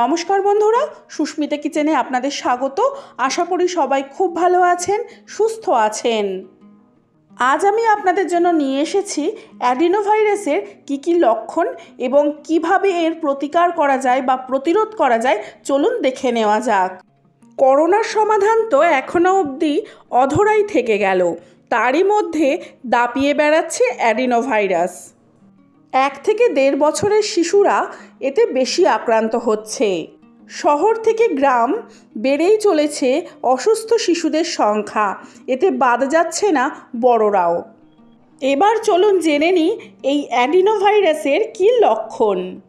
নমস্কার বন্ধুরা, সুস্মিতা কিচেনে আপনাদের স্বাগত। আশা করি সবাই খুব ভালো আছেন, সুস্থ আছেন। আজ আমি আপনাদের জন্য নিয়ে এসেছি অ্যাডিনোভাইরাসের কী কী লক্ষণ এবং কীভাবে এর প্রতিকার করা যায় বা প্রতিরোধ করা যায়, চলুন দেখে নেওয়া যাক। করোনার সমাধান তো এখনও অবধি অধরাই থেকে গেল। তারই মধ্যে দাপিয়ে বেড়াচ্ছে অ্যাডিনোভাইরাস। এক থেকে দেড় বছরের শিশুরা এতে বেশি আক্রান্ত হচ্ছে। শহর থেকে গ্রাম বেড়েই চলেছে অসুস্থ শিশুদের সংখ্যা। এতে বাদ যাচ্ছে না বড়রাও। এবার চলুন জেনে নিই এই অ্যাডিনোভাইরাসের কী লক্ষণ।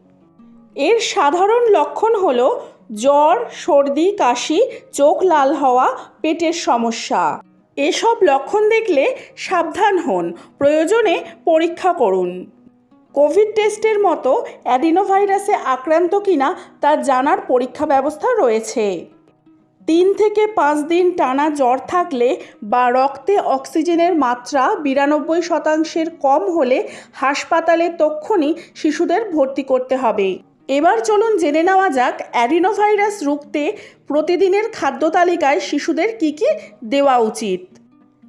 এর সাধারণ লক্ষণ হলো জ্বর, সর্দি, কাশি, চোখ লাল হওয়া, পেটের সমস্যা। এসব লক্ষণ দেখলে সাবধান হন, প্রয়োজনে পরীক্ষা করুন। কোভিড টেস্টের মতো অ্যাডিনোভাইরাসে আক্রান্ত কিনা তা জানার পরীক্ষা ব্যবস্থা রয়েছে। তিন থেকে পাঁচ দিন টানা জ্বর থাকলে বা রক্তে অক্সিজেনের মাত্রা বিরানব্বই শতাংশের কম হলে হাসপাতালে তক্ষুনি শিশুদের ভর্তি করতে হবে। এবার চলুন জেনে নেওয়া যাক অ্যাডিনোভাইরাস রুখতে প্রতিদিনের খাদ্য তালিকায় শিশুদের কী কী দেওয়া উচিত।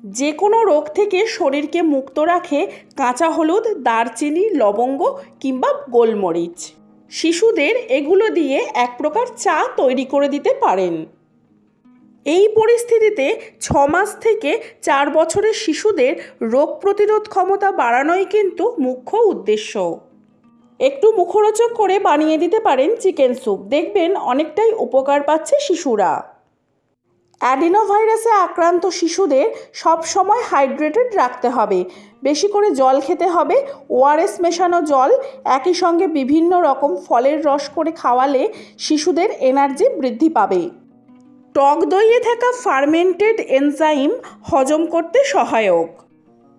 যে কোনো রোগ থেকে শরীরকে মুক্ত রাখে কাঁচা হলুদ, দারচিনি, লবঙ্গ কিংবা গোলমরিচ। শিশুদের এগুলো দিয়ে এক প্রকার চা তৈরি করে দিতে পারেন। এই পরিস্থিতিতে ছ মাস থেকে চার বছরের শিশুদের রোগ প্রতিরোধ ক্ষমতা বাড়ানোই কিন্তু মুখ্য উদ্দেশ্য। একটু মুখরোচক করে বানিয়ে দিতে পারেন চিকেন স্যুপ। দেখবেন অনেকটাই উপকার পাচ্ছে শিশুরা। অ্যাডিনোভাইরাসে আক্রান্ত শিশুদের সব সময় হাইড্রেটেড রাখতে হবে। বেশি করে জল খেতে হবে, ওআরএস মেশানো জল, একই সঙ্গে বিভিন্ন রকম ফলের রস করে খাওয়ালে শিশুদের এনার্জি বৃদ্ধি পাবে। টক দইয়ে থাকা ফার্মেন্টেড এনজাইম হজম করতে সহায়ক।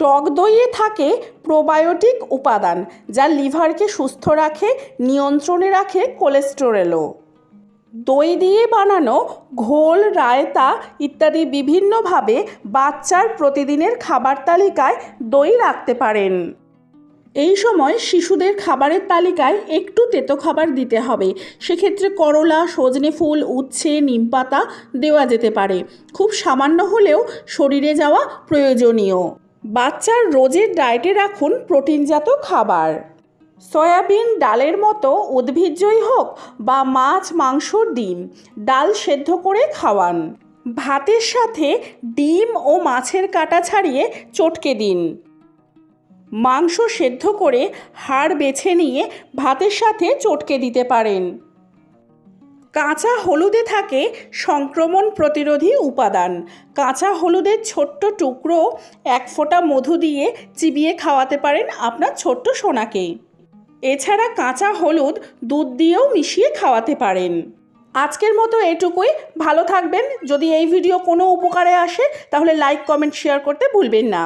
টক দইয়ে থাকে প্রোবায়োটিক উপাদান, যা লিভারকে সুস্থ রাখে, নিয়ন্ত্রণে রাখে কোলেস্টেরলও দই দিয়ে বানানো ঘোল, রায়তা ইত্যাদি বিভিন্নভাবে বাচ্চার প্রতিদিনের খাবার তালিকায় দই রাখতে পারেন। এই সময় শিশুদের খাবারের তালিকায় একটু তেতো খাবার দিতে হবে। সেক্ষেত্রে করলা, সজনে ফুল, উচ্ছে নিমপাতা দেওয়া যেতে পারে। খুব সামান্য হলেও শরীরে যাওয়া প্রয়োজনীয়। বাচ্চার রোজের ডায়েটে রাখুন প্রোটিনজাত খাবার। সয়াবিন ডালের মতো উদ্ভিজ্জই হোক বা মাছ, মাংস, ডিম, ডাল সেদ্ধ করে খাওয়ান। ভাতের সাথে ডিম ও মাছের কাটা ছাড়িয়ে চটকে দিন। মাংস সেদ্ধ করে হাড় বেছে নিয়ে ভাতের সাথে চটকে দিতে পারেন। কাঁচা হলুদে থাকে সংক্রমণ প্রতিরোধী উপাদান। কাঁচা হলুদের ছোট্ট টুকরো এক ফোঁটা মধু দিয়ে চিবিয়ে খাওয়াতে পারেন আপনার ছোট্ট সোনাকে। এছাড়া কাঁচা হলুদ দুধ দিয়েও মিশিয়ে খাওয়াতে পারেন। আজকের মতো এটুকুই। ভালো থাকবেন। যদি এই ভিডিও কোনো উপকারে আসে, তাহলে লাইক কমেন্ট শেয়ার করতে ভুলবেন না।